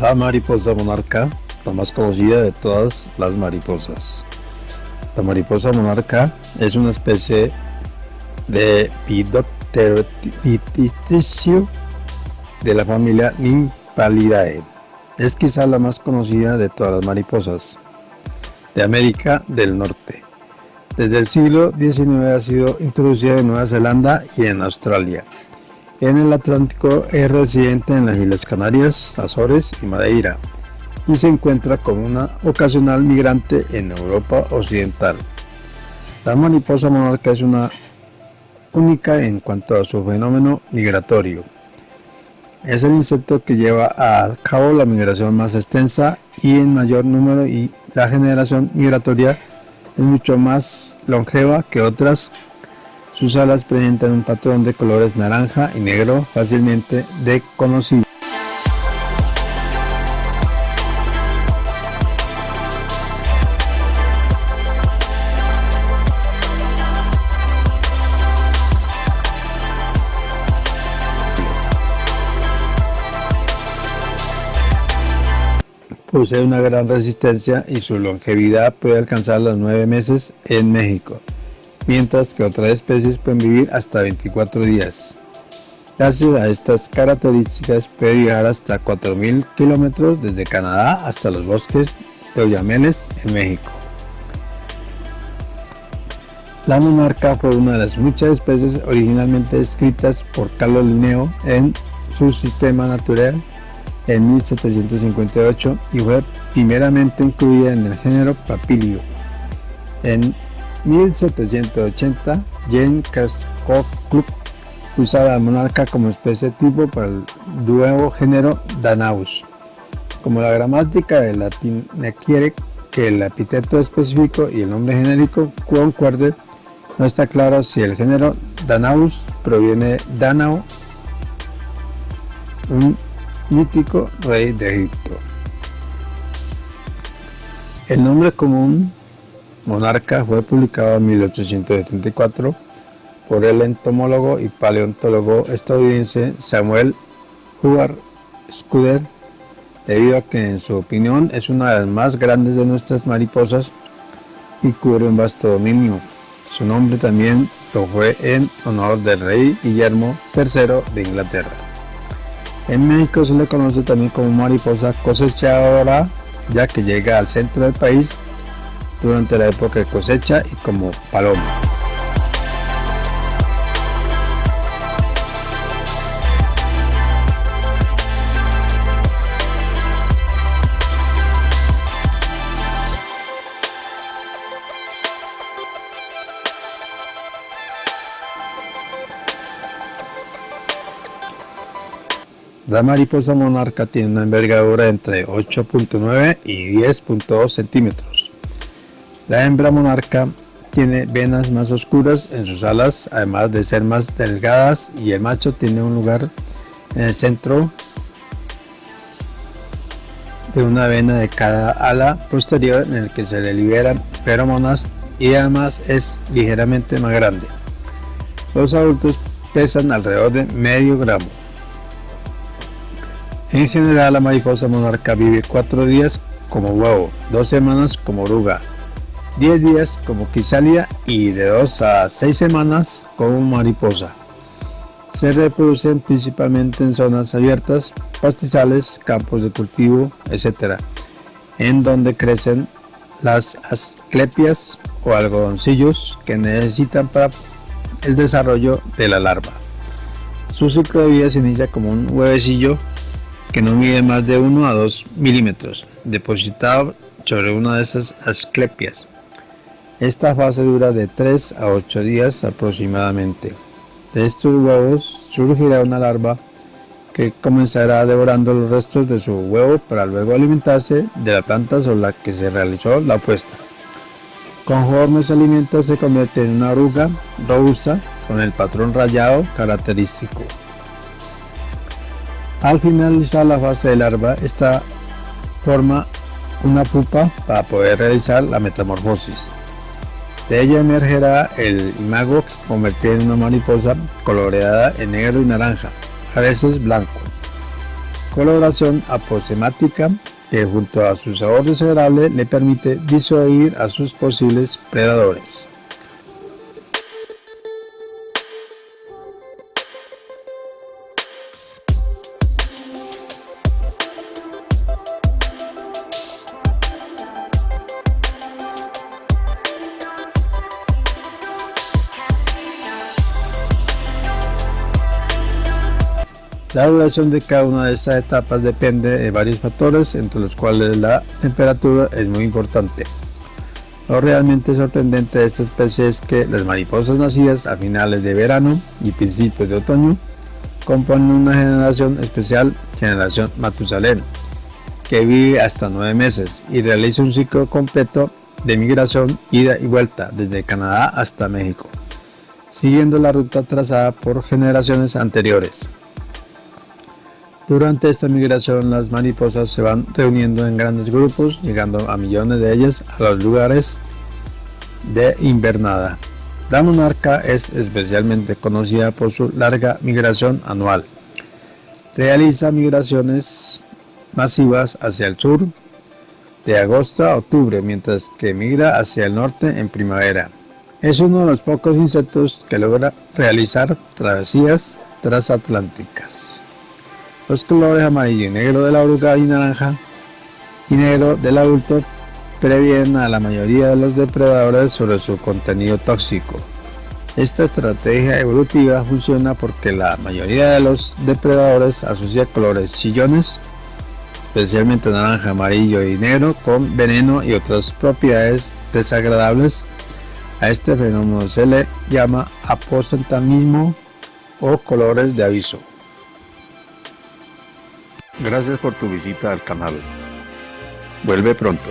La mariposa monarca, la más conocida de todas las mariposas. La mariposa monarca es una especie de Pidopterotisticio de la familia Nymphalidae. Es quizá la más conocida de todas las mariposas de América del Norte. Desde el siglo XIX ha sido introducida en Nueva Zelanda y en Australia. En el Atlántico es residente en las Islas Canarias, Azores y Madeira y se encuentra como una ocasional migrante en Europa Occidental. La mariposa monarca es una única en cuanto a su fenómeno migratorio. Es el insecto que lleva a cabo la migración más extensa y en mayor número y la generación migratoria es mucho más longeva que otras sus alas presentan un patrón de colores naranja y negro fácilmente reconocible. Posee una gran resistencia y su longevidad puede alcanzar los 9 meses en México mientras que otras especies pueden vivir hasta 24 días. Gracias a estas características puede viajar hasta 4.000 kilómetros desde Canadá hasta los bosques de Oyameles en México. La monarca fue una de las muchas especies originalmente descritas por Carlos Linneo en su sistema natural en 1758 y fue primeramente incluida en el género Papilio en 1780, Jane Kerskov Club usaba la monarca como especie tipo para el nuevo género Danaus. Como la gramática de latín requiere que el epíteto específico y el nombre genérico concuerden, no está claro si el género Danaus proviene de Danao, un mítico rey de Egipto. El nombre común Monarca fue publicado en 1874 por el entomólogo y paleontólogo estadounidense Samuel Howard Scudder, debido a que en su opinión es una de las más grandes de nuestras mariposas y cubre un vasto dominio. Su nombre también lo fue en honor del rey Guillermo III de Inglaterra. En México se le conoce también como mariposa cosechadora, ya que llega al centro del país durante la época de cosecha y como paloma. La mariposa monarca tiene una envergadura entre 8.9 y 10.2 centímetros. La hembra monarca tiene venas más oscuras en sus alas, además de ser más delgadas, y el macho tiene un lugar en el centro de una vena de cada ala posterior en el que se le liberan feromonas y además es ligeramente más grande. Los adultos pesan alrededor de medio gramo. En general la mariposa monarca vive cuatro días como huevo, dos semanas como oruga, 10 días como quisalia y de 2 a 6 semanas como mariposa. Se reproducen principalmente en zonas abiertas, pastizales, campos de cultivo, etc., en donde crecen las asclepias o algodoncillos que necesitan para el desarrollo de la larva. Su ciclo de vida se inicia como un huevecillo que no mide más de 1 a 2 milímetros, depositado sobre una de esas asclepias. Esta fase dura de 3 a 8 días aproximadamente. De estos huevos surgirá una larva que comenzará devorando los restos de su huevo para luego alimentarse de la planta sobre la que se realizó la puesta. Conforme se alimenta se convierte en una oruga robusta con el patrón rayado característico. Al finalizar la fase de larva, esta forma una pupa para poder realizar la metamorfosis. De ella emergerá el imago convertido en una mariposa coloreada en negro y naranja, a veces blanco. coloración aposemática que junto a su sabor desagradable le permite disuadir a sus posibles predadores. La duración de cada una de estas etapas depende de varios factores, entre los cuales la temperatura es muy importante. Lo realmente sorprendente de esta especie es que las mariposas nacidas a finales de verano y principios de otoño componen una generación especial, generación Matusalén, que vive hasta nueve meses y realiza un ciclo completo de migración ida y vuelta desde Canadá hasta México, siguiendo la ruta trazada por generaciones anteriores. Durante esta migración las mariposas se van reuniendo en grandes grupos, llegando a millones de ellas a los lugares de invernada. La monarca es especialmente conocida por su larga migración anual. Realiza migraciones masivas hacia el sur de agosto a octubre, mientras que migra hacia el norte en primavera. Es uno de los pocos insectos que logra realizar travesías transatlánticas. Los colores amarillo y negro de la oruga y naranja y negro del adulto previenen a la mayoría de los depredadores sobre su contenido tóxico. Esta estrategia evolutiva funciona porque la mayoría de los depredadores asocia colores chillones, especialmente naranja, amarillo y negro, con veneno y otras propiedades desagradables. A este fenómeno se le llama aposentamismo o colores de aviso. Gracias por tu visita al canal. Vuelve pronto.